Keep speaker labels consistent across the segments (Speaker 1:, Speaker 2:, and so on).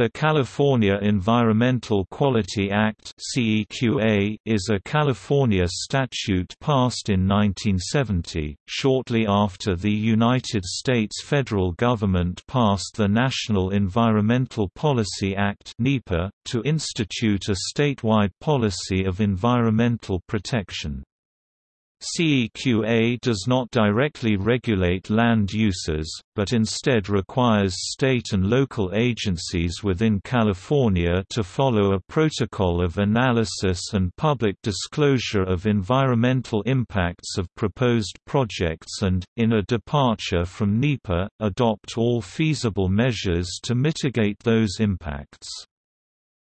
Speaker 1: The California Environmental Quality Act is a California statute passed in 1970, shortly after the United States federal government passed the National Environmental Policy Act to institute a statewide policy of environmental protection. CEQA does not directly regulate land uses, but instead requires state and local agencies within California to follow a protocol of analysis and public disclosure of environmental impacts of proposed projects and, in a departure from NEPA, adopt all feasible measures to mitigate those impacts.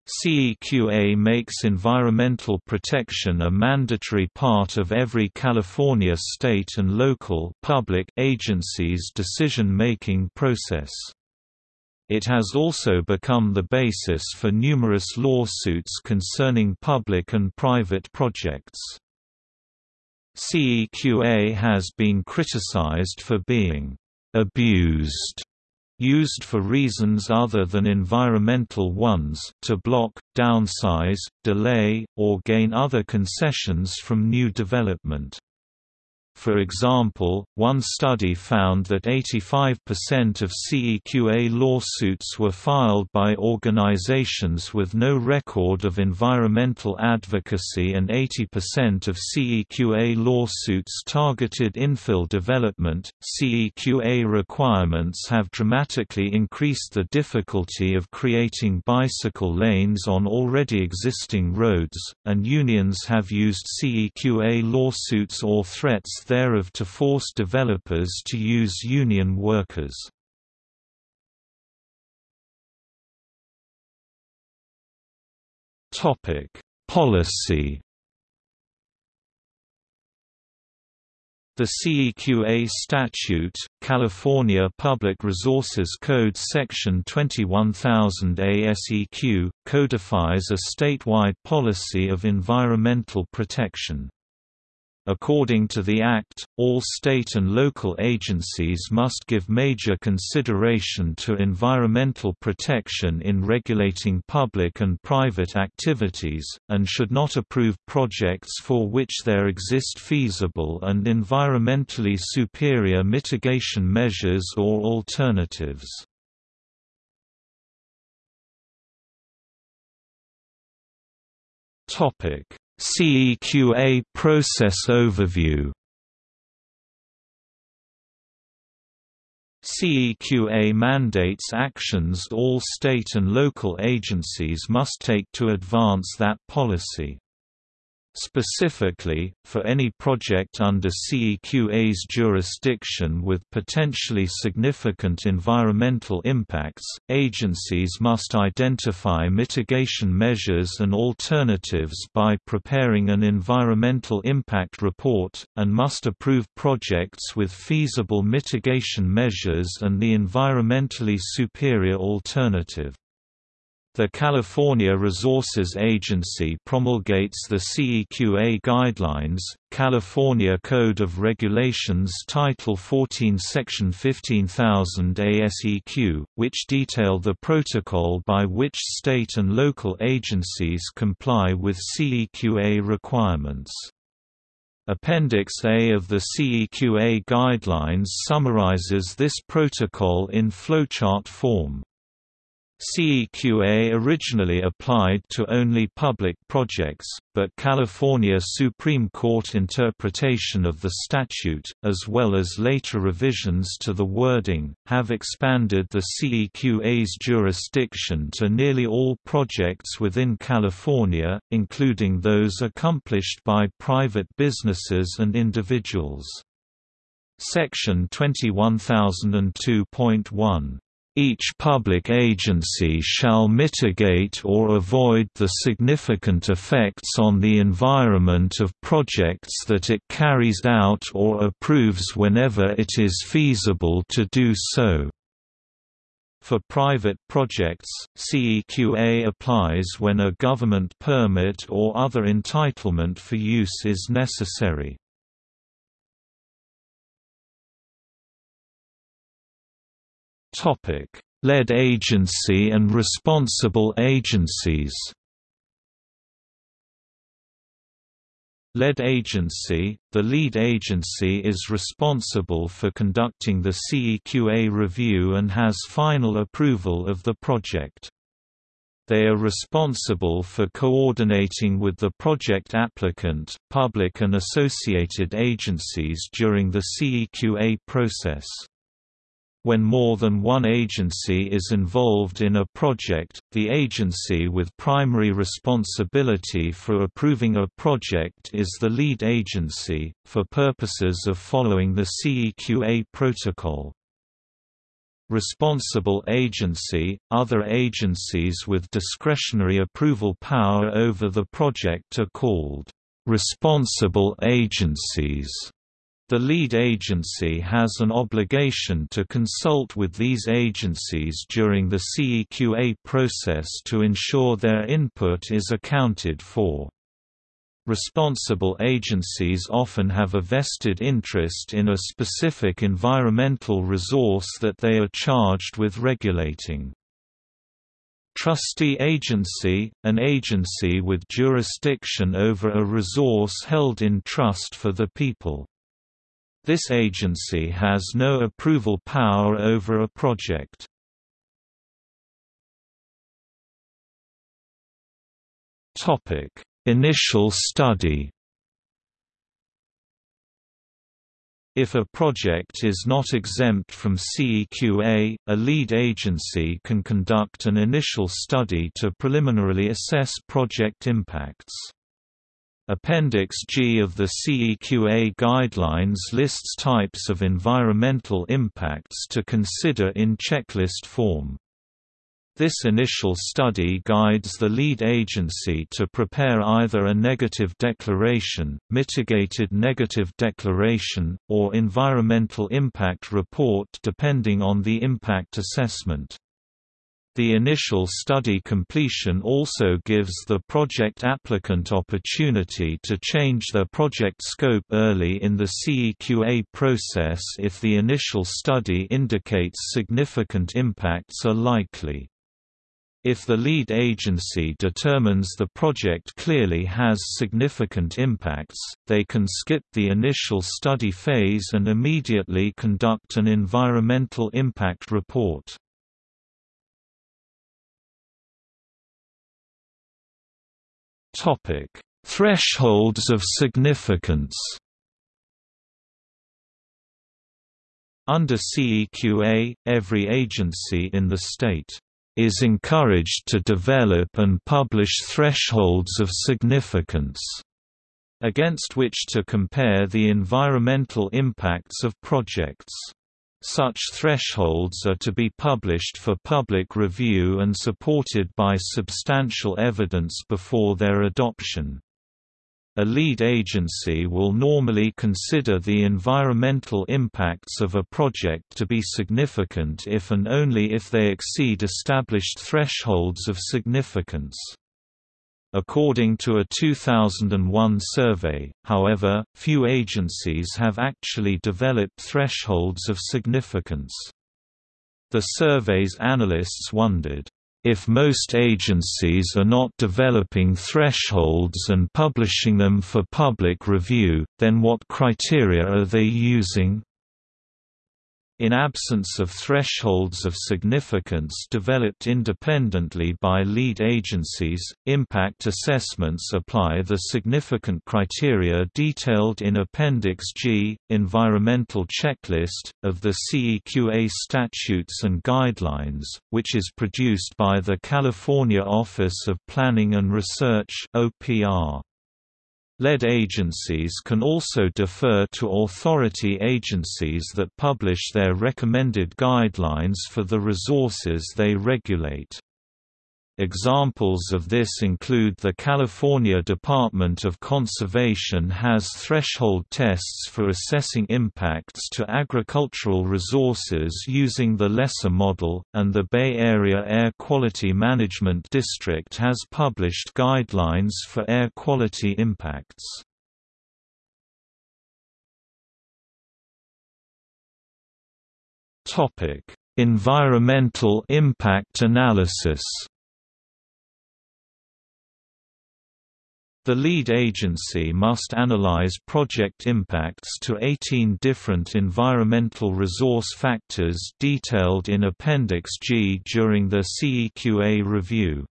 Speaker 1: CEQA makes environmental protection a mandatory part of every California state and local public agency's decision-making process. It has also become the basis for numerous lawsuits concerning public and private projects. CEQA has been criticized for being abused used for reasons other than environmental ones to block, downsize, delay, or gain other concessions from new development. For example, one study found that 85% of CEQA lawsuits were filed by organizations with no record of environmental advocacy and 80% of CEQA lawsuits targeted infill development. CEQA requirements have dramatically increased the difficulty of creating bicycle lanes on already existing roads, and unions have used CEQA lawsuits or threats thereof to force developers to use union workers. Policy The CEQA statute, California Public Resources Code Section 21000 et seq., codifies a statewide policy of environmental protection. According to the Act, all state and local agencies must give major consideration to environmental protection in regulating public and private activities, and should not approve projects for which there exist feasible and environmentally superior mitigation measures or alternatives. Topic CEQA process overview CEQA mandates actions all state and local agencies must take to advance that policy. Specifically, for any project under CEQA's jurisdiction with potentially significant environmental impacts, agencies must identify mitigation measures and alternatives by preparing an environmental impact report, and must approve projects with feasible mitigation measures and the environmentally superior alternative. The California Resources Agency promulgates the CEQA Guidelines, California Code of Regulations Title 14 Section 15000 et seq., which detail the protocol by which state and local agencies comply with CEQA requirements. Appendix A of the CEQA Guidelines summarizes this protocol in flowchart form. CEQA originally applied to only public projects, but California Supreme Court interpretation of the statute, as well as later revisions to the wording, have expanded the CEQA's jurisdiction to nearly all projects within California, including those accomplished by private businesses and individuals. Section 21002.1 each public agency shall mitigate or avoid the significant effects on the environment of projects that it carries out or approves whenever it is feasible to do so. For private projects, CEQA applies when a government permit or other entitlement for use is necessary. Lead agency and responsible agencies Lead agency – The lead agency is responsible for conducting the CEQA review and has final approval of the project. They are responsible for coordinating with the project applicant, public and associated agencies during the CEQA process. When more than one agency is involved in a project, the agency with primary responsibility for approving a project is the lead agency, for purposes of following the CEQA protocol. Responsible agency – Other agencies with discretionary approval power over the project are called responsible agencies. The lead agency has an obligation to consult with these agencies during the CEQA process to ensure their input is accounted for. Responsible agencies often have a vested interest in a specific environmental resource that they are charged with regulating. Trustee agency – an agency with jurisdiction over a resource held in trust for the people. This agency has no approval power over a project. Initial study If a project is not exempt from CEQA, a lead agency can conduct an initial study to preliminarily assess project impacts. Appendix G of the CEQA guidelines lists types of environmental impacts to consider in checklist form. This initial study guides the lead agency to prepare either a negative declaration, mitigated negative declaration, or environmental impact report depending on the impact assessment. The initial study completion also gives the project applicant opportunity to change their project scope early in the CEQA process if the initial study indicates significant impacts are likely. If the lead agency determines the project clearly has significant impacts, they can skip the initial study phase and immediately conduct an environmental impact report. Topic: Thresholds of significance. Under CEQA, every agency in the state is encouraged to develop and publish thresholds of significance against which to compare the environmental impacts of projects. Such thresholds are to be published for public review and supported by substantial evidence before their adoption. A lead agency will normally consider the environmental impacts of a project to be significant if and only if they exceed established thresholds of significance. According to a 2001 survey, however, few agencies have actually developed thresholds of significance. The survey's analysts wondered, if most agencies are not developing thresholds and publishing them for public review, then what criteria are they using? In absence of thresholds of significance developed independently by lead agencies, impact assessments apply the significant criteria detailed in Appendix G, Environmental Checklist, of the CEQA Statutes and Guidelines, which is produced by the California Office of Planning and Research OPR. Lead agencies can also defer to authority agencies that publish their recommended guidelines for the resources they regulate. Examples of this include the California Department of Conservation has threshold tests for assessing impacts to agricultural resources using the LESA model, and the Bay Area Air Quality Management District has published guidelines for air quality impacts. Environmental impact analysis The lead agency must analyze project impacts to 18 different environmental resource factors detailed in Appendix G during the CEQA review.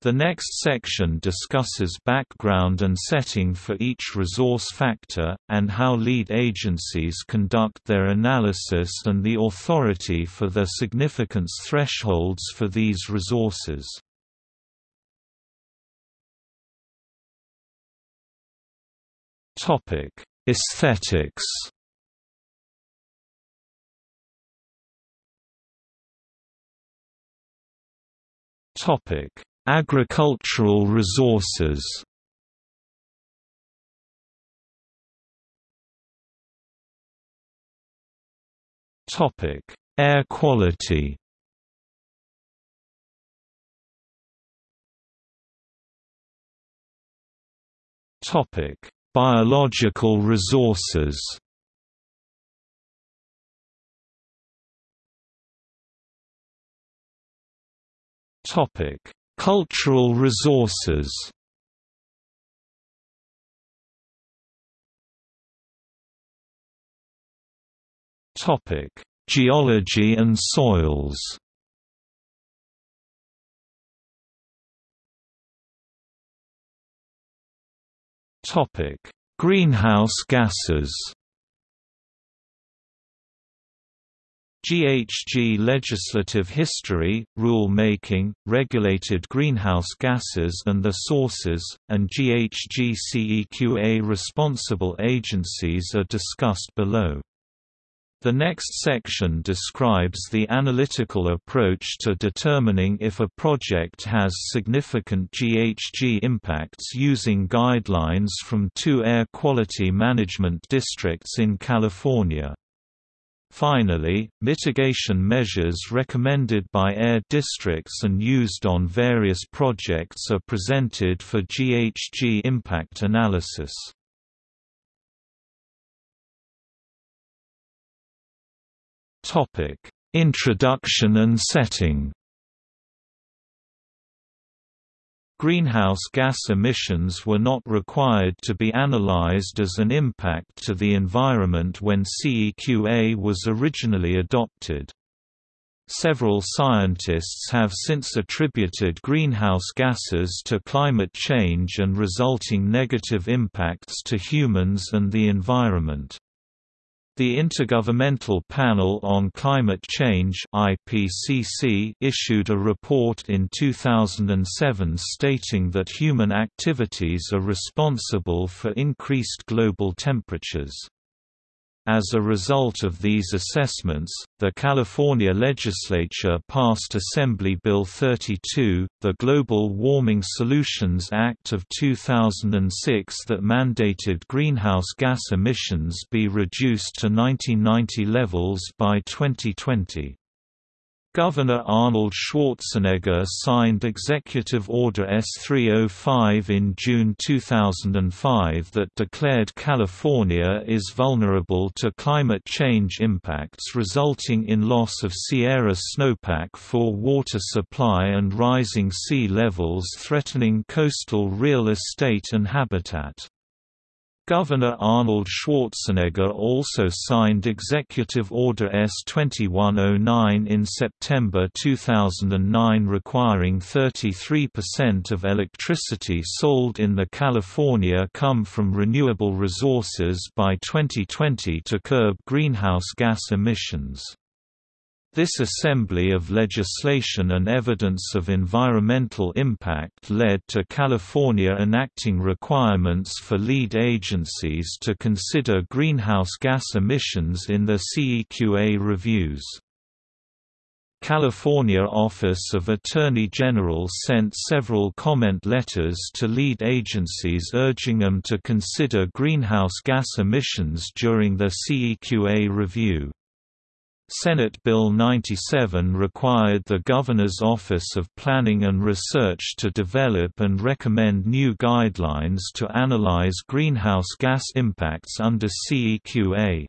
Speaker 1: The next section discusses background and setting for each resource factor, and how lead agencies conduct their analysis and the authority for their significance thresholds for these resources. Topic: Aesthetics. Topic: Agricultural resources. Topic: Air quality. Topic: Biological resources Topic: Cultural resources. Topic: Geology and soils. Topic: Greenhouse gases. GHG legislative history, rule-making, regulated greenhouse gases and their sources, and GHG CEQA responsible agencies are discussed below. The next section describes the analytical approach to determining if a project has significant GHG impacts using guidelines from two air quality management districts in California. Finally, mitigation measures recommended by air districts and used on various projects are presented for GHG impact analysis. Topic: Introduction and setting. Greenhouse gas emissions were not required to be analyzed as an impact to the environment when CEQA was originally adopted. Several scientists have since attributed greenhouse gases to climate change and resulting negative impacts to humans and the environment. The Intergovernmental Panel on Climate Change IPCC issued a report in 2007 stating that human activities are responsible for increased global temperatures. As a result of these assessments, the California legislature passed Assembly Bill 32, the Global Warming Solutions Act of 2006 that mandated greenhouse gas emissions be reduced to 1990 levels by 2020. Governor Arnold Schwarzenegger signed Executive Order S-305 in June 2005 that declared California is vulnerable to climate change impacts resulting in loss of Sierra snowpack for water supply and rising sea levels threatening coastal real estate and habitat. Governor Arnold Schwarzenegger also signed Executive Order S-2109 in September 2009 requiring 33% of electricity sold in the California come from renewable resources by 2020 to curb greenhouse gas emissions. This assembly of legislation and evidence of environmental impact led to California enacting requirements for lead agencies to consider greenhouse gas emissions in their CEQA reviews. California Office of Attorney General sent several comment letters to lead agencies urging them to consider greenhouse gas emissions during their CEQA review. Senate Bill 97 required the Governor's Office of Planning and Research to develop and recommend new guidelines to analyze greenhouse gas impacts under CEQA.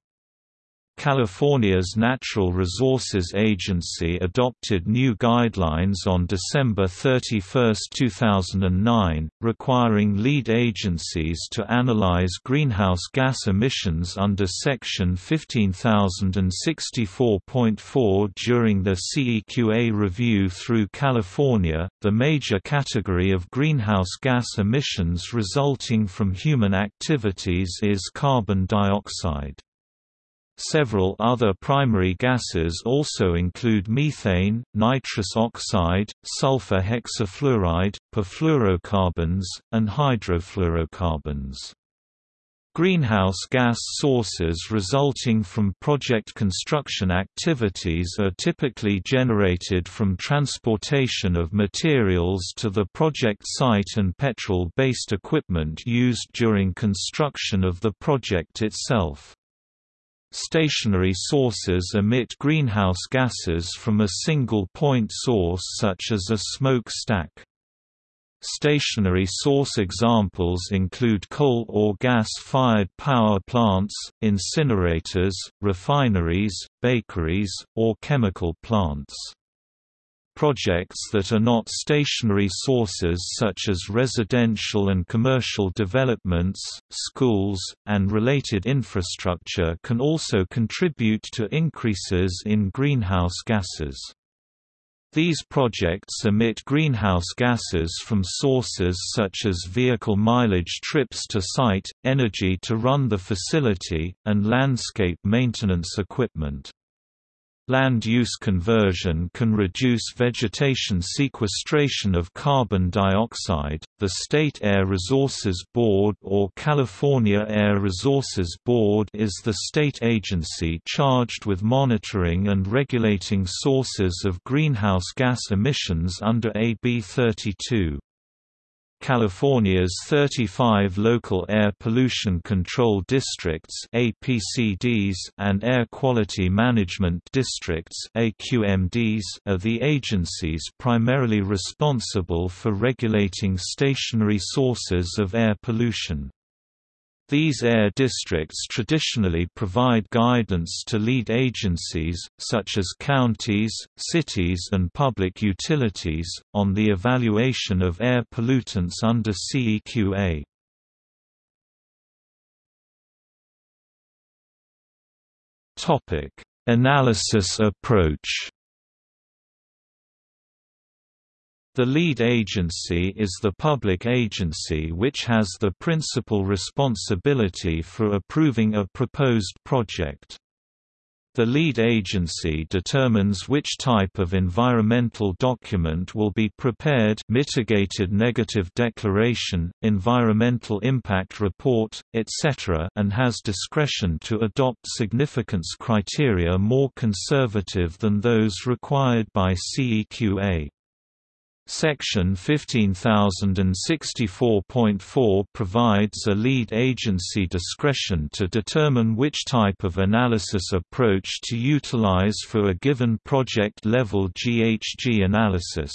Speaker 1: California's Natural Resources Agency adopted new guidelines on December 31, 2009, requiring lead agencies to analyze greenhouse gas emissions under Section 15064.4 during the CEQA review through California. The major category of greenhouse gas emissions resulting from human activities is carbon dioxide. Several other primary gases also include methane, nitrous oxide, sulfur hexafluoride, perfluorocarbons, and hydrofluorocarbons. Greenhouse gas sources resulting from project construction activities are typically generated from transportation of materials to the project site and petrol-based equipment used during construction of the project itself. Stationary sources emit greenhouse gases from a single point source such as a smoke stack. Stationary source examples include coal or gas-fired power plants, incinerators, refineries, bakeries, or chemical plants. Projects that are not stationary sources such as residential and commercial developments, schools, and related infrastructure can also contribute to increases in greenhouse gases. These projects emit greenhouse gases from sources such as vehicle mileage trips to site, energy to run the facility, and landscape maintenance equipment. Land use conversion can reduce vegetation sequestration of carbon dioxide. The State Air Resources Board or California Air Resources Board is the state agency charged with monitoring and regulating sources of greenhouse gas emissions under AB 32. California's 35 local air pollution control districts (APCDs) and air quality management districts (AQMDs) are the agencies primarily responsible for regulating stationary sources of air pollution. These air districts traditionally provide guidance to lead agencies, such as counties, cities and public utilities, on the evaluation of air pollutants under CEQA. Analysis approach The lead agency is the public agency which has the principal responsibility for approving a proposed project. The lead agency determines which type of environmental document will be prepared mitigated negative declaration, environmental impact report, etc. and has discretion to adopt significance criteria more conservative than those required by CEQA. Section 15064.4 provides a lead agency discretion to determine which type of analysis approach to utilize for a given project-level GHG analysis.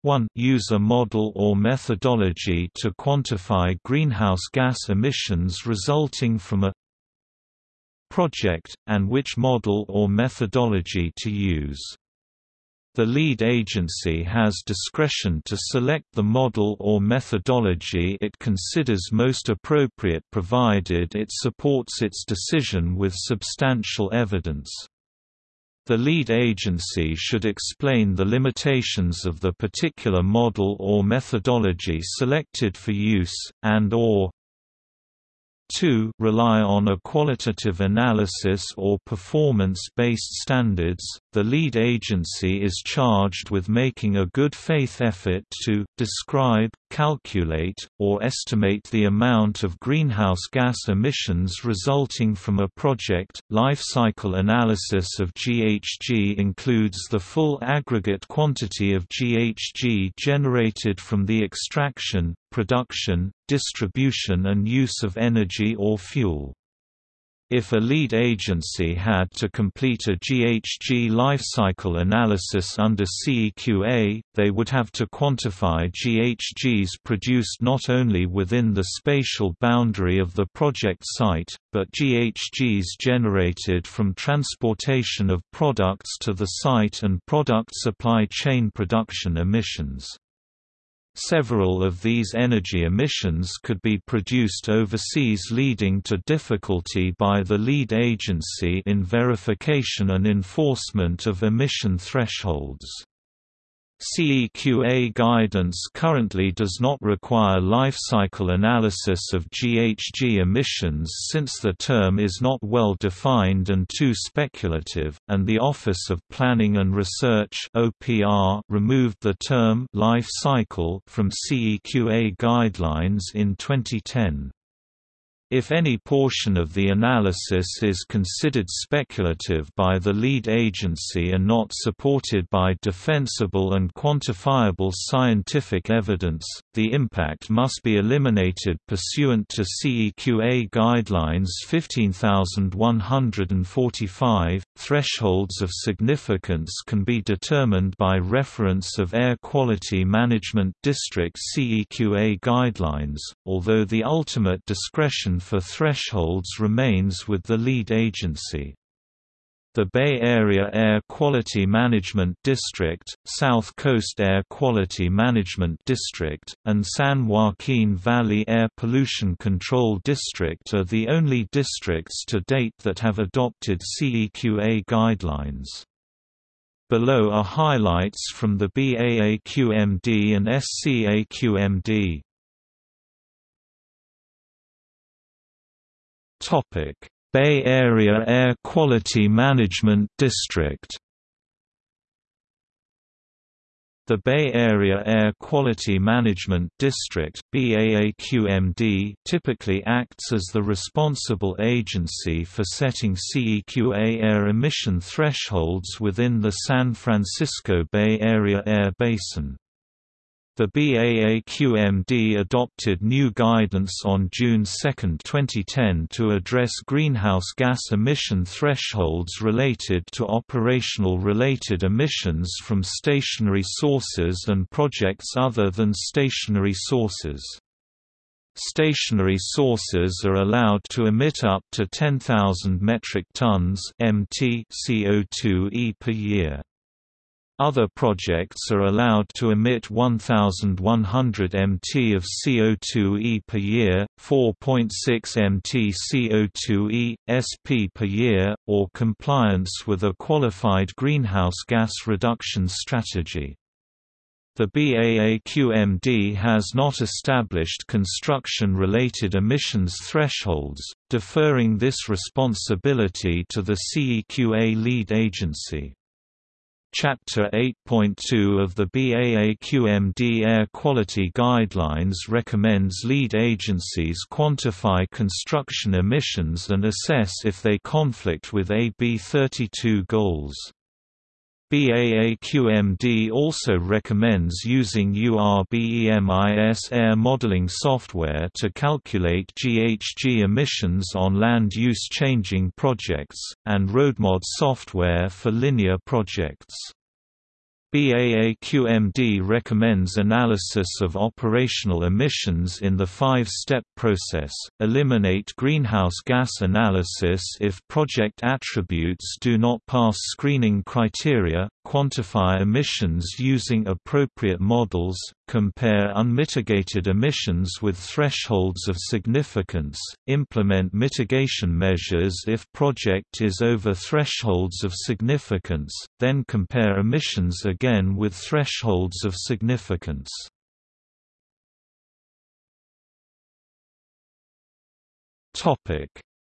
Speaker 1: 1. Use a model or methodology to quantify greenhouse gas emissions resulting from a project, and which model or methodology to use. The lead agency has discretion to select the model or methodology it considers most appropriate provided it supports its decision with substantial evidence. The lead agency should explain the limitations of the particular model or methodology selected for use, and or 2 rely on a qualitative analysis or performance-based standards, the lead agency is charged with making a good faith effort to describe, calculate, or estimate the amount of greenhouse gas emissions resulting from a project. Life cycle analysis of GHG includes the full aggregate quantity of GHG generated from the extraction, production, distribution and use of energy or fuel. If a lead agency had to complete a GHG lifecycle analysis under CEQA, they would have to quantify GHGs produced not only within the spatial boundary of the project site, but GHGs generated from transportation of products to the site and product supply chain production emissions. Several of these energy emissions could be produced overseas leading to difficulty by the lead agency in verification and enforcement of emission thresholds. CEQA guidance currently does not require life cycle analysis of GHG emissions since the term is not well defined and too speculative, and the Office of Planning and Research (OPR) removed the term life cycle from CEQA guidelines in 2010. If any portion of the analysis is considered speculative by the lead agency and not supported by defensible and quantifiable scientific evidence, the impact must be eliminated pursuant to CEQA Guidelines 15145. Thresholds of significance can be determined by reference of Air Quality Management District CEQA guidelines, although the ultimate discretion for thresholds remains with the lead agency. The Bay Area Air Quality Management District, South Coast Air Quality Management District, and San Joaquin Valley Air Pollution Control District are the only districts to date that have adopted CEQA guidelines. Below are highlights from the BAAQMD and SCAQMD. Topic: Bay Area Air Quality Management District. The Bay Area Air Quality Management District BAAQMD typically acts as the responsible agency for setting CEQA air emission thresholds within the San Francisco Bay Area Air Basin. The BAAQMD adopted new guidance on June 2, 2010 to address greenhouse gas emission thresholds related to operational related emissions from stationary sources and projects other than stationary sources. Stationary sources are allowed to emit up to 10,000 metric tons (mt) CO2e per year. Other projects are allowed to emit 1,100 mt of CO2e per year, 4.6 mt CO2e, sp per year, or compliance with a qualified greenhouse gas reduction strategy. The BAAQMD has not established construction-related emissions thresholds, deferring this responsibility to the CEQA lead agency. Chapter 8.2 of the BAAQMD Air Quality Guidelines recommends lead agencies quantify construction emissions and assess if they conflict with AB 32 goals. BAAQMD also recommends using URBEMIS air modeling software to calculate GHG emissions on land use changing projects, and RoadMod software for linear projects. BAAQMD recommends analysis of operational emissions in the five-step process, eliminate greenhouse gas analysis if project attributes do not pass screening criteria, quantify emissions using appropriate models, compare unmitigated emissions with thresholds of significance, implement mitigation measures if project is over thresholds of significance, then compare emissions again with thresholds of significance.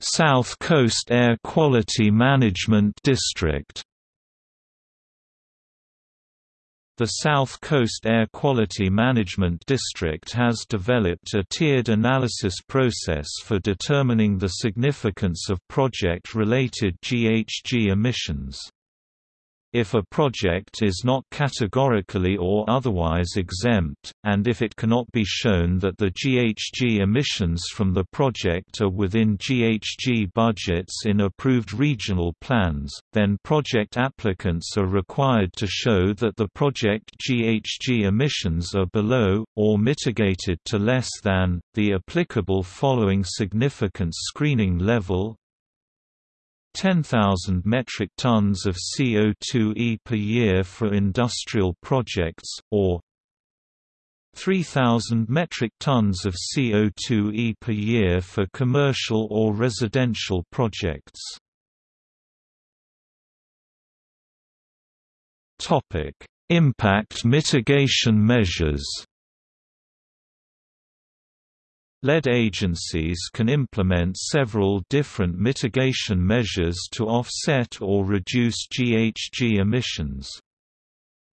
Speaker 1: South Coast Air Quality Management District The South Coast Air Quality Management District has developed a tiered analysis process for determining the significance of project-related GHG emissions. If a project is not categorically or otherwise exempt, and if it cannot be shown that the GHG emissions from the project are within GHG budgets in approved regional plans, then project applicants are required to show that the project GHG emissions are below, or mitigated to less than, the applicable following significant screening level 10,000 metric tons of CO2e per year for industrial projects, or 3,000 metric tons of CO2e per year for commercial or residential projects. Impact mitigation measures Lead agencies can implement several different mitigation measures to offset or reduce GHG emissions.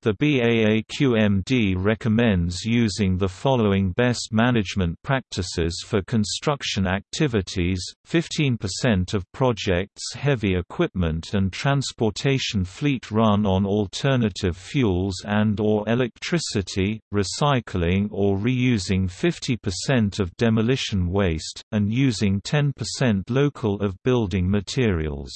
Speaker 1: The BAAQMD recommends using the following best management practices for construction activities, 15% of projects' heavy equipment and transportation fleet run on alternative fuels and or electricity, recycling or reusing 50% of demolition waste, and using 10% local of building materials.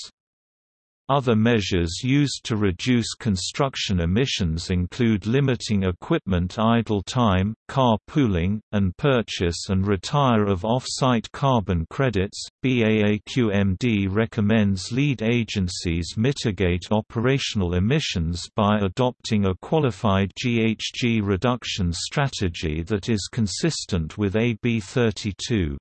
Speaker 1: Other measures used to reduce construction emissions include limiting equipment idle time, car pooling, and purchase and retire of off-site carbon credits. BAAQMD recommends lead agencies mitigate operational emissions by adopting a qualified GHG reduction strategy that is consistent with AB 32.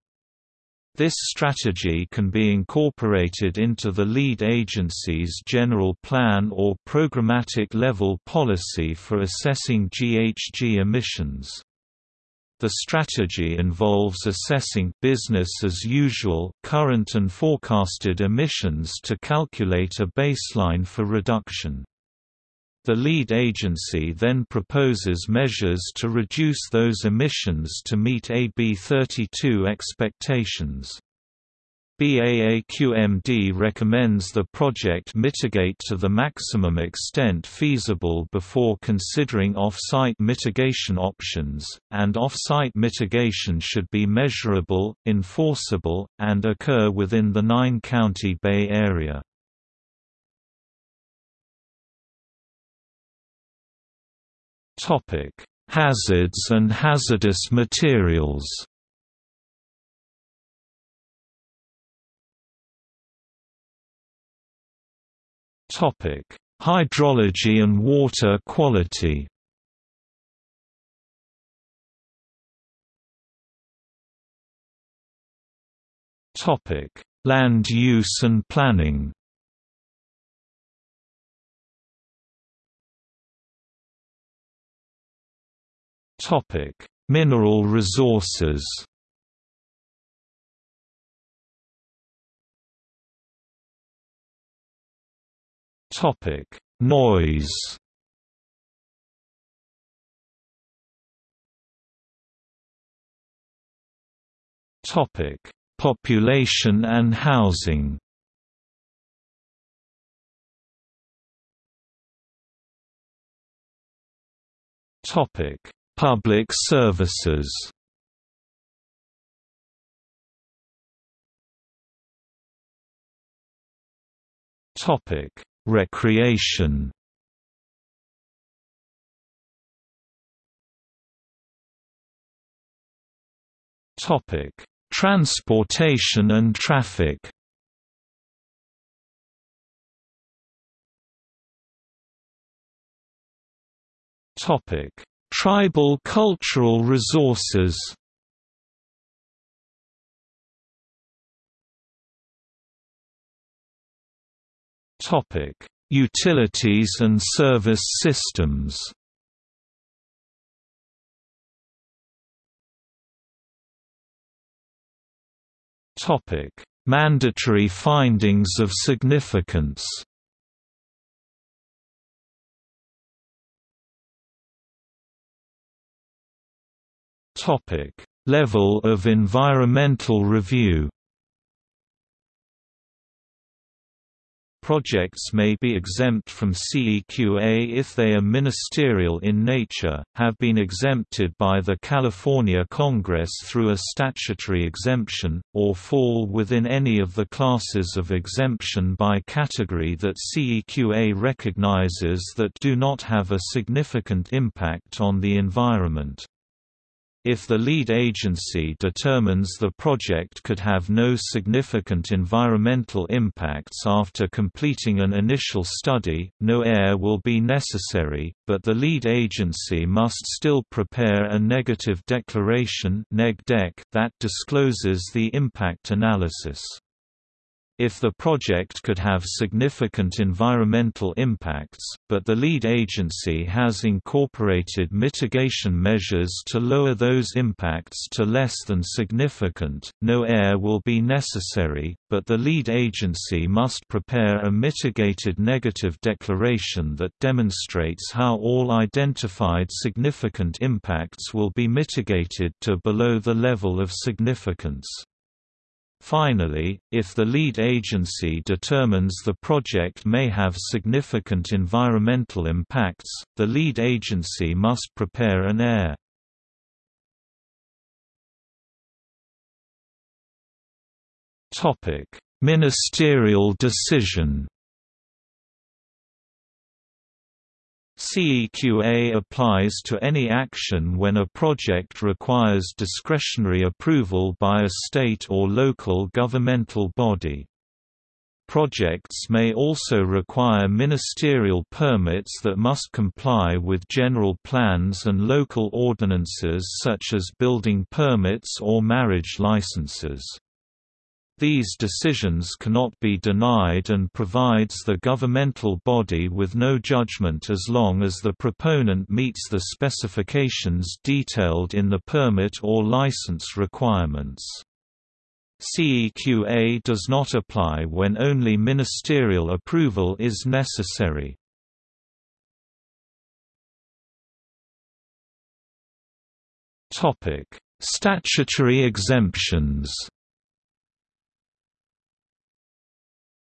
Speaker 1: This strategy can be incorporated into the lead agency's general plan or programmatic level policy for assessing GHG emissions. The strategy involves assessing business as usual current and forecasted emissions to calculate a baseline for reduction. The lead agency then proposes measures to reduce those emissions to meet AB 32 expectations. BAAQMD recommends the project mitigate to the maximum extent feasible before considering off-site mitigation options, and off-site mitigation should be measurable, enforceable, and occur within the nine-county Bay Area. Topic: Hazards and hazardous materials. Topic: Hydrology and water quality. Topic: Land use and planning. Mineral resources. Topic: Noise. Topic: Population and housing. Topic: Public services Topic: Recreation. Topic: Transportation and traffic. Topic: Tribal cultural resources Utilities and service systems. Mandatory findings of significance. Topic: Level of environmental review. Projects may be exempt from CEQA if they are ministerial in nature, have been exempted by the California Congress through a statutory exemption, or fall within any of the classes of exemption by category that CEQA recognizes that do not have a significant impact on the environment. If the lead agency determines the project could have no significant environmental impacts after completing an initial study, no EIR will be necessary, but the lead agency must still prepare a negative declaration that discloses the impact analysis. If the project could have significant environmental impacts, but the lead agency has incorporated mitigation measures to lower those impacts to less than significant, no EIR will be necessary, but the lead agency must prepare a mitigated negative declaration that demonstrates how all identified significant impacts will be mitigated to below the level of significance. Finally, if the lead agency determines the project may have significant environmental impacts, the lead agency must prepare an EIR. Ministerial decision CEQA applies to any action when a project requires discretionary approval by a state or local governmental body. Projects may also require ministerial permits that must comply with general plans and local ordinances such as building permits or marriage licenses. These decisions cannot be denied and provides the governmental body with no judgment as long as the proponent meets the specifications detailed in the permit or license requirements. CEQA does not apply when only ministerial approval is necessary. Statutory exemptions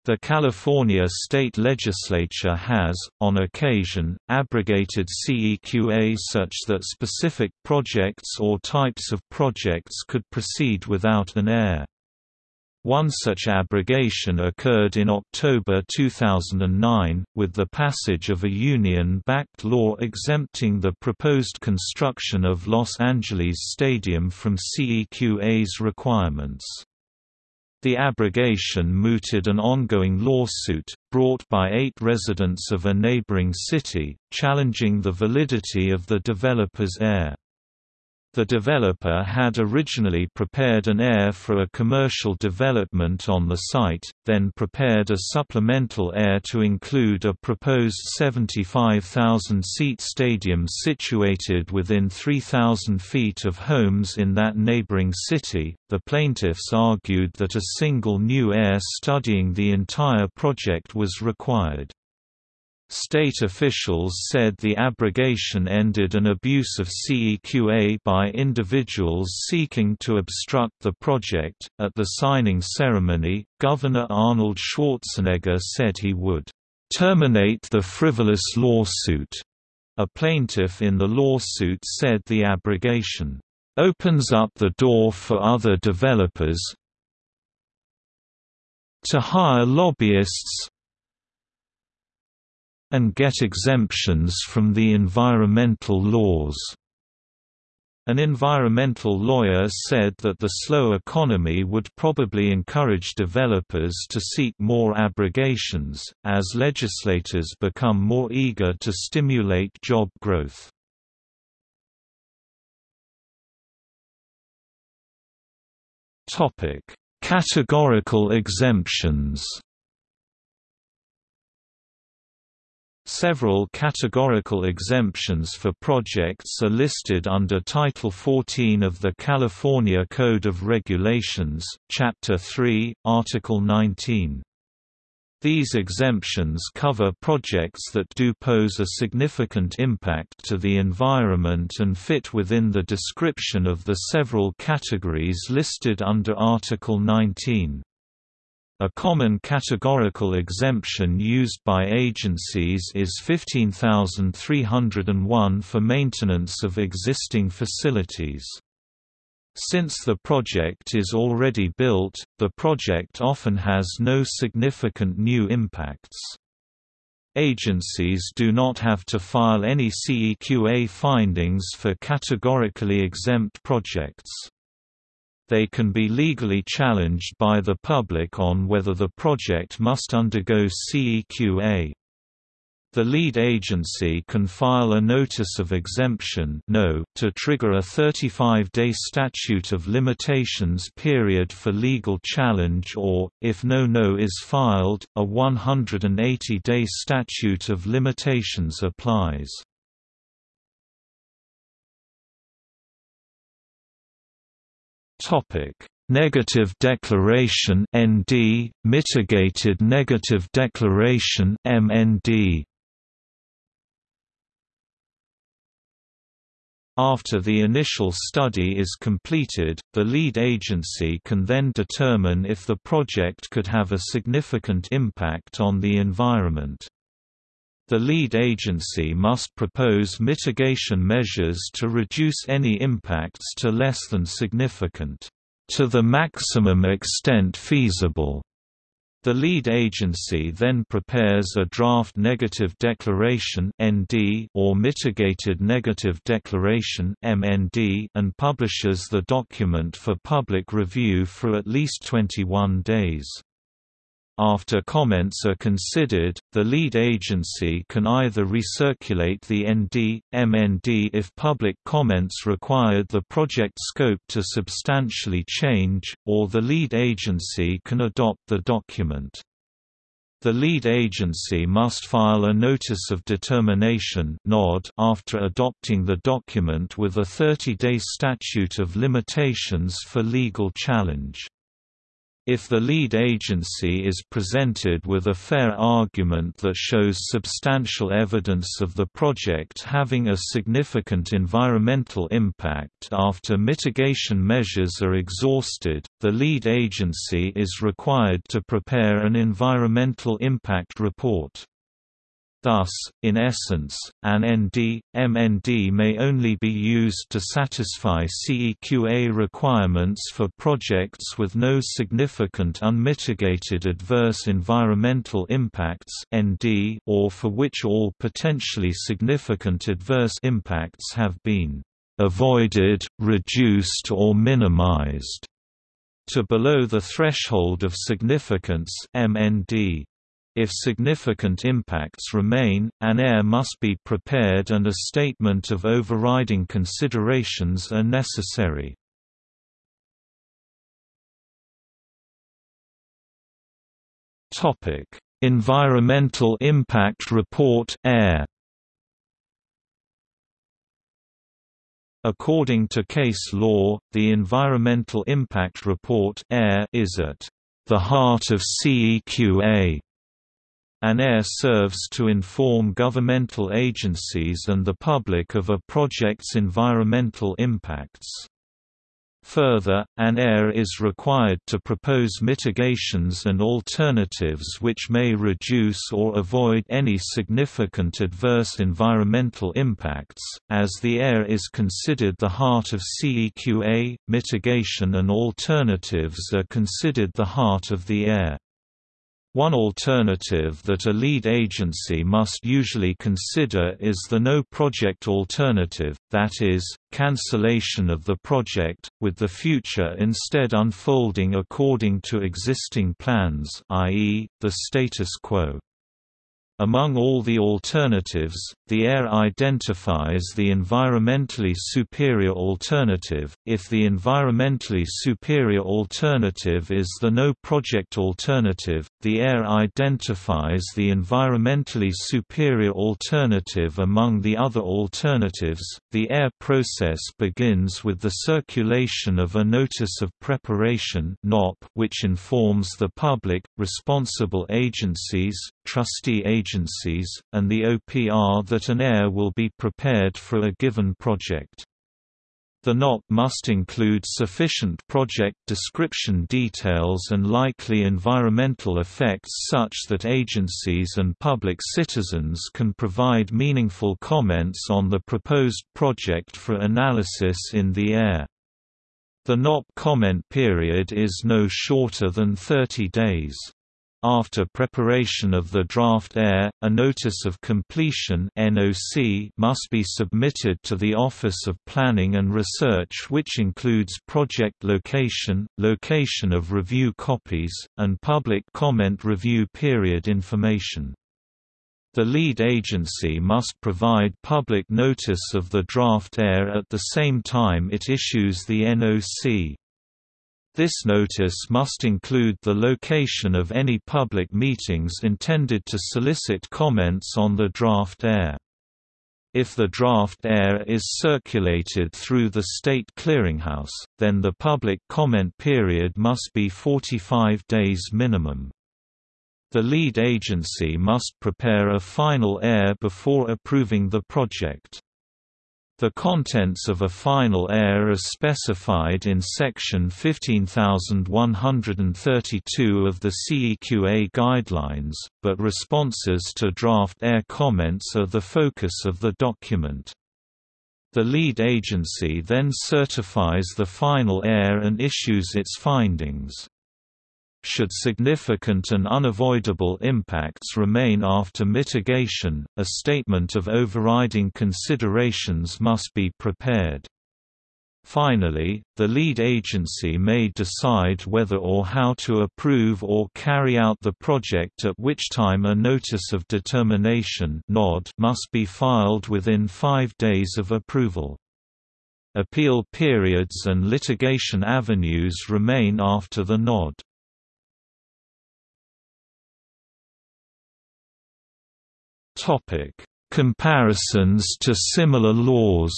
Speaker 1: The California state legislature has, on occasion, abrogated CEQA such that specific projects or types of projects could proceed without an EIR. One such abrogation occurred in October 2009, with the passage of a union-backed law exempting the proposed construction of Los Angeles Stadium from CEQA's requirements. The abrogation mooted an ongoing lawsuit, brought by eight residents of a neighboring city, challenging the validity of the developer's EIR. The developer had originally prepared an EIR for a commercial development on the site, then prepared a supplemental EIR to include a proposed 75,000-seat stadium situated within 3,000 feet of homes in that neighboring city. The plaintiffs argued that a single new EIR studying the entire project was required. State officials said the abrogation ended an abuse of CEQA by individuals seeking to obstruct the project. At the signing ceremony, Governor Arnold Schwarzenegger said he would terminate the frivolous lawsuit. A plaintiff in the lawsuit said the abrogation opens up the door for other developers to hire lobbyists and get exemptions from the environmental laws. An environmental lawyer said that the slow economy would probably encourage developers to seek more abrogations, as legislators become more eager to stimulate job growth. Categorical exemptions Several categorical exemptions for projects are listed under Title 14 of the California Code of Regulations, Chapter 3, Article 19. These exemptions cover projects that do pose a significant impact to the environment and fit within the description of the several categories listed under Article 19. A common categorical exemption used by agencies is 15301 for maintenance of existing facilities. Since the project is already built, the project often has no significant new impacts. Agencies do not have to file any CEQA findings for categorically exempt projects. They can be legally challenged by the public on whether the project must undergo CEQA. The lead agency can file a Notice of Exemption no to trigger a 35-day statute of limitations period for legal challenge or, if no no is filed, a 180-day statute of limitations applies. Negative declaration ND, mitigated negative declaration MND After the initial study is completed, the lead agency can then determine if the project could have a significant impact on the environment. The lead agency must propose mitigation measures to reduce any impacts to less than significant, to the maximum extent feasible. The lead agency then prepares a draft negative declaration (ND) or mitigated negative declaration (MND) and publishes the document for public review for at least 21 days. After comments are considered, the lead agency can either recirculate the ND, MND if public comments required the project scope to substantially change, or the lead agency can adopt the document. The lead agency must file a Notice of Determination after adopting the document with a 30-day statute of limitations for legal challenge. If the lead agency is presented with a fair argument that shows substantial evidence of the project having a significant environmental impact after mitigation measures are exhausted, the lead agency is required to prepare an environmental impact report. Thus, in essence, an ND, MND may only be used to satisfy CEQA requirements for projects with no significant unmitigated adverse environmental impacts or for which all potentially significant adverse impacts have been avoided, reduced or minimized to below the threshold of significance MND. If significant impacts remain, an EIR must be prepared and a statement of overriding considerations are necessary. Environmental Impact Report EIR According to case law, the Environmental Impact Report EIR is at the heart of CEQA an EIR serves to inform governmental agencies and the public of a project's environmental impacts. Further, an EIR is required to propose mitigations and alternatives which may reduce or avoid any significant adverse environmental impacts. As the EIR is considered the heart of CEQA, mitigation and alternatives are considered the heart of the EIR. One alternative that a lead agency must usually consider is the no-project alternative, that is, cancellation of the project, with the future instead unfolding according to existing plans i.e., the status quo. Among all the alternatives, the EIR identifies the environmentally superior alternative. If the environmentally superior alternative is the no project alternative, the EIR identifies the environmentally superior alternative among the other alternatives. The EIR process begins with the circulation of a notice of preparation (NOP), which informs the public, responsible agencies, trustee agencies, and the OPR that an EIR will be prepared for a given project. The NOP must include sufficient project description details and likely environmental effects such that agencies and public citizens can provide meaningful comments on the proposed project for analysis in the EIR. The NOP comment period is no shorter than 30 days. After preparation of the draft EIR, a Notice of Completion must be submitted to the Office of Planning and Research which includes project location, location of review copies, and public comment review period information. The lead agency must provide public notice of the draft EIR at the same time it issues the NOC. This notice must include the location of any public meetings intended to solicit comments on the draft EIR. If the draft EIR is circulated through the State Clearinghouse, then the public comment period must be 45 days minimum. The lead agency must prepare a final EIR before approving the project. The contents of a final EIR are specified in Section 15132 of the CEQA guidelines, but responses to draft EIR comments are the focus of the document. The lead agency then certifies the final EIR and issues its findings. Should significant and unavoidable impacts remain after mitigation, a statement of overriding considerations must be prepared. Finally, the lead agency may decide whether or how to approve or carry out the project at which time a Notice of Determination must be filed within five days of approval. Appeal periods and litigation avenues remain after the NOD.
Speaker 2: Topic: Comparisons to similar laws.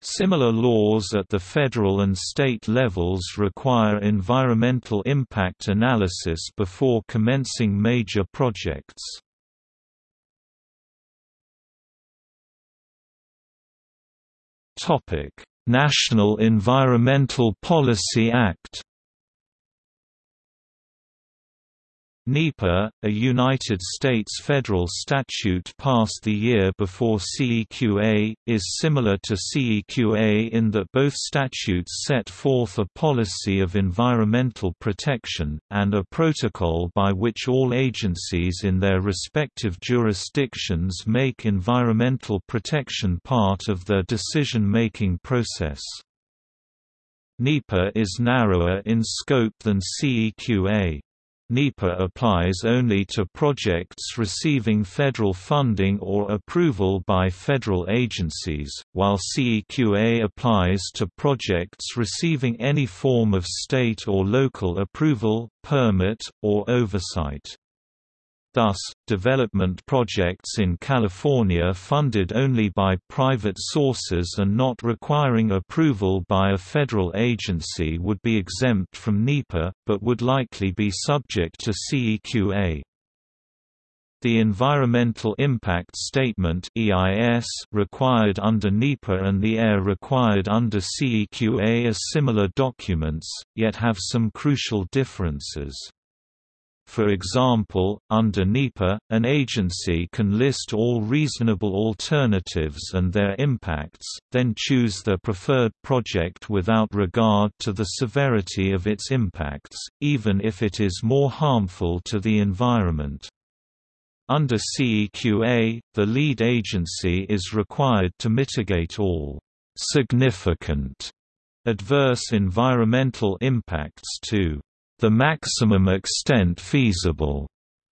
Speaker 1: Similar laws at the federal and state levels require environmental impact analysis before commencing major projects.
Speaker 2: National Environmental Policy Act
Speaker 1: NEPA, a United States federal statute passed the year before CEQA, is similar to CEQA in that both statutes set forth a policy of environmental protection, and a protocol by which all agencies in their respective jurisdictions make environmental protection part of their decision-making process. NEPA is narrower in scope than CEQA. NEPA applies only to projects receiving federal funding or approval by federal agencies, while CEQA applies to projects receiving any form of state or local approval, permit, or oversight. Thus, development projects in California funded only by private sources and not requiring approval by a federal agency would be exempt from NEPA, but would likely be subject to CEQA. The Environmental Impact Statement required under NEPA and the EIR required under CEQA are similar documents, yet have some crucial differences. For example, under NEPA, an agency can list all reasonable alternatives and their impacts, then choose their preferred project without regard to the severity of its impacts, even if it is more harmful to the environment. Under CEQA, the lead agency is required to mitigate all significant adverse environmental impacts to the maximum extent feasible,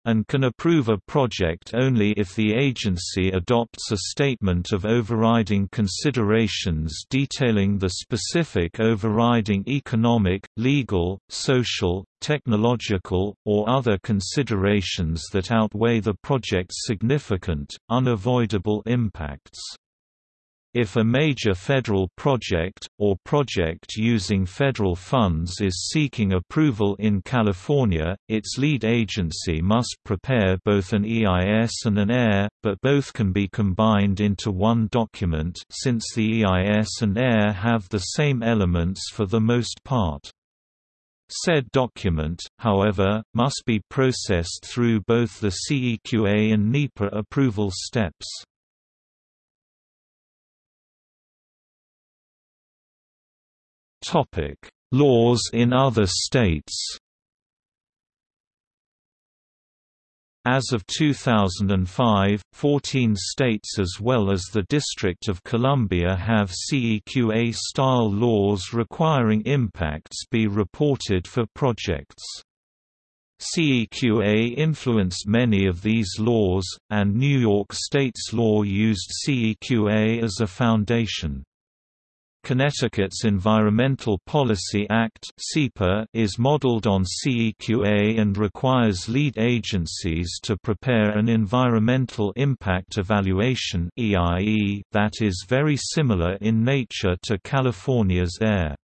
Speaker 1: and can approve a project only if the agency adopts a statement of overriding considerations detailing the specific overriding economic, legal, social, technological, or other considerations that outweigh the project's significant, unavoidable impacts. If a major federal project, or project using federal funds is seeking approval in California, its lead agency must prepare both an EIS and an EIR, but both can be combined into one document since the EIS and EIR have the same elements for the most part. Said document, however, must be processed through both the CEQA and NEPA approval steps. Topic: Laws in other states. As of 2005, 14 states as well as the District of Columbia have CEQA-style laws requiring impacts be reported for projects. CEQA influenced many of these laws, and New York State's law used CEQA as a foundation. Connecticut's Environmental Policy Act is modeled on CEQA and requires lead agencies to prepare an environmental impact evaluation that is very similar in nature to California's EIR.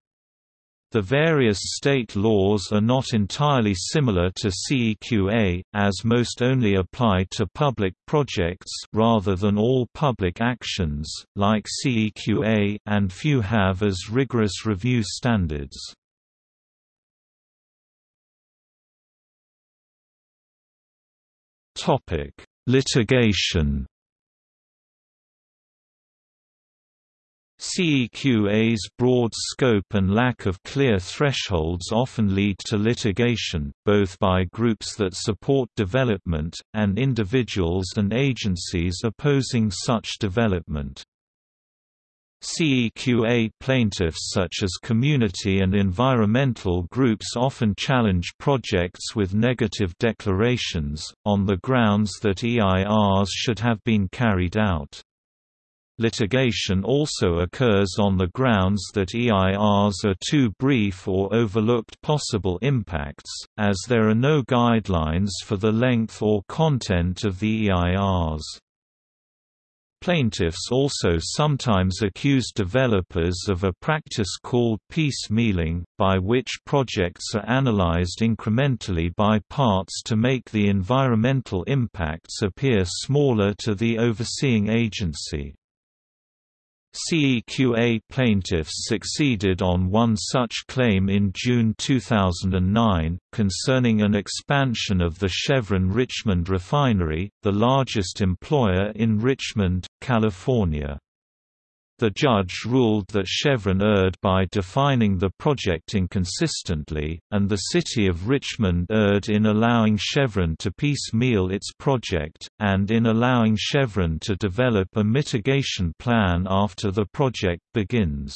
Speaker 1: The various state laws are not entirely similar to CEQA, as most only apply to public projects rather than all public actions, like CEQA, and few have as rigorous review standards. Litigation CEQA's broad scope and lack of clear thresholds often lead to litigation, both by groups that support development, and individuals and agencies opposing such development. CEQA plaintiffs such as community and environmental groups often challenge projects with negative declarations, on the grounds that EIRs should have been carried out. Litigation also occurs on the grounds that EIRs are too brief or overlooked possible impacts, as there are no guidelines for the length or content of the EIRs. Plaintiffs also sometimes accuse developers of a practice called piecemealing, by which projects are analyzed incrementally by parts to make the environmental impacts appear smaller to the overseeing agency. CEQA plaintiffs succeeded on one such claim in June 2009, concerning an expansion of the Chevron Richmond refinery, the largest employer in Richmond, California. The judge ruled that Chevron erred by defining the project inconsistently, and the City of Richmond erred in allowing Chevron to piecemeal its project, and in allowing Chevron to develop a mitigation plan after the project begins.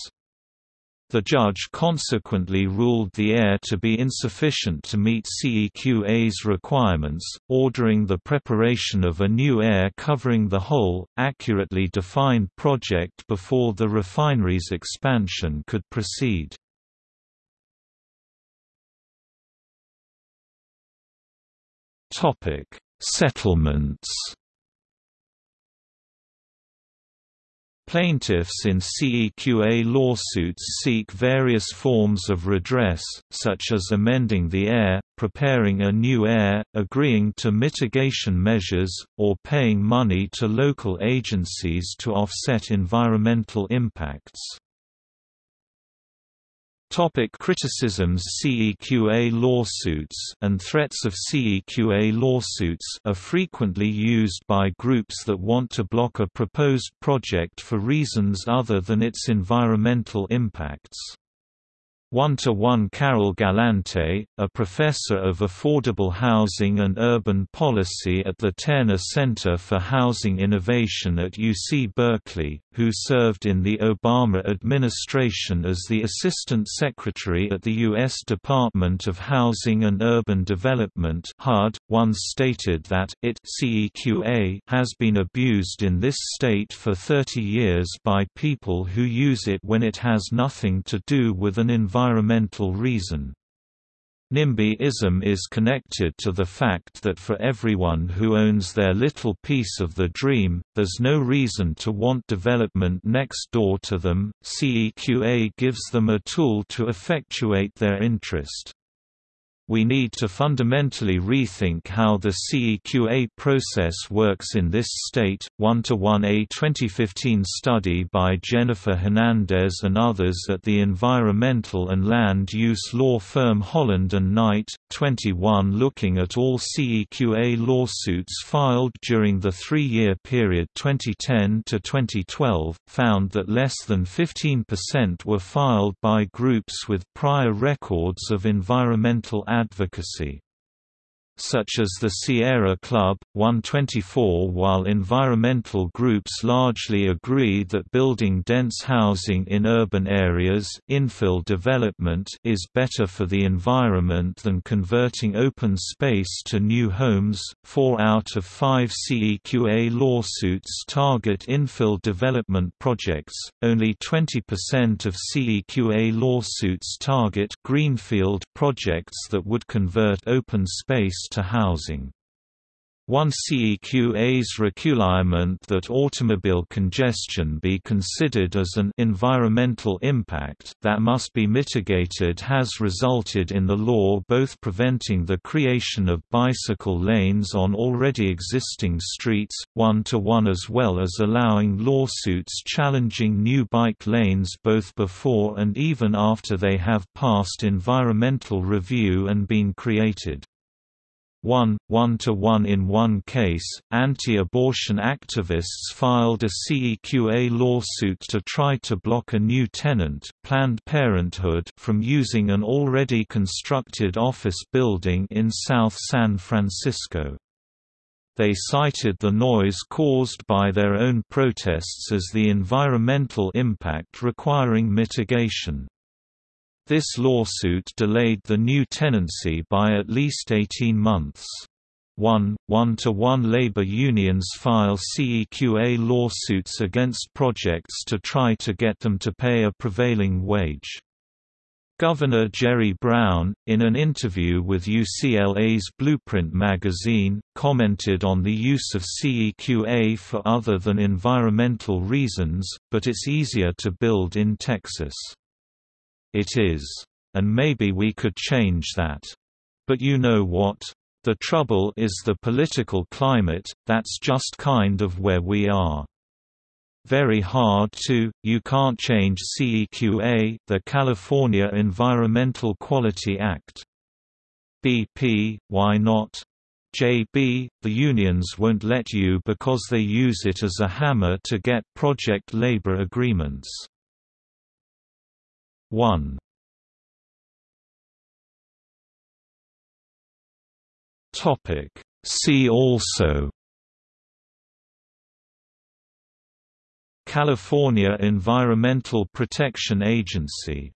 Speaker 1: The judge consequently ruled the EIR to be insufficient to meet CEQA's requirements, ordering the preparation of a new EIR covering the whole, accurately defined project before the refinery's expansion could proceed. Settlements Plaintiffs in CEQA lawsuits seek various forms of redress, such as amending the EIR, preparing a new EIR, agreeing to mitigation measures, or paying money to local agencies to offset environmental impacts. Topic criticisms CEQA lawsuits and threats of CEQA lawsuits are frequently used by groups that want to block a proposed project for reasons other than its environmental impacts. One-to-one Carol Galante, a professor of affordable housing and urban policy at the Terner Center for Housing Innovation at UC Berkeley, who served in the Obama administration as the Assistant Secretary at the U.S. Department of Housing and Urban Development once stated that it CEQA has been abused in this state for 30 years by people who use it when it has nothing to do with an environmental reason. NIMBYism is connected to the fact that for everyone who owns their little piece of the dream, there's no reason to want development next door to them. CEQA gives them a tool to effectuate their interest we need to fundamentally rethink how the CEQA process works in this state. 1 to 1 A 2015 study by Jennifer Hernandez and others at the environmental and land use law firm Holland and Knight, 21 looking at all CEQA lawsuits filed during the three year period 2010 to 2012, found that less than 15% were filed by groups with prior records of environmental advocacy such as the Sierra Club, 124 While environmental groups largely agree that building dense housing in urban areas infill development is better for the environment than converting open space to new homes, four out of five CEQA lawsuits target infill development projects, only 20% of CEQA lawsuits target greenfield projects that would convert open space to housing. One CEQA's requirement that automobile congestion be considered as an environmental impact that must be mitigated has resulted in the law both preventing the creation of bicycle lanes on already existing streets, one-to-one -one as well as allowing lawsuits challenging new bike lanes both before and even after they have passed environmental review and been created. 1, 1 to 1 in one case, anti-abortion activists filed a CEQA lawsuit to try to block a new tenant, Planned Parenthood, from using an already constructed office building in South San Francisco. They cited the noise caused by their own protests as the environmental impact requiring mitigation. This lawsuit delayed the new tenancy by at least 18 months. One, one-to-one -one labor unions file CEQA lawsuits against projects to try to get them to pay a prevailing wage. Governor Jerry Brown, in an interview with UCLA's Blueprint magazine, commented on the use of CEQA for other than environmental reasons, but it's easier to build in Texas. It is. And maybe we could change that. But you know what? The trouble is the political climate, that's just kind of where we are. Very hard to, you can't change CEQA the California Environmental Quality Act. BP, why not? JB, the unions won't let you because they use it as a hammer to get project labor agreements. 1 Topic. See also. California Environmental Protection Agency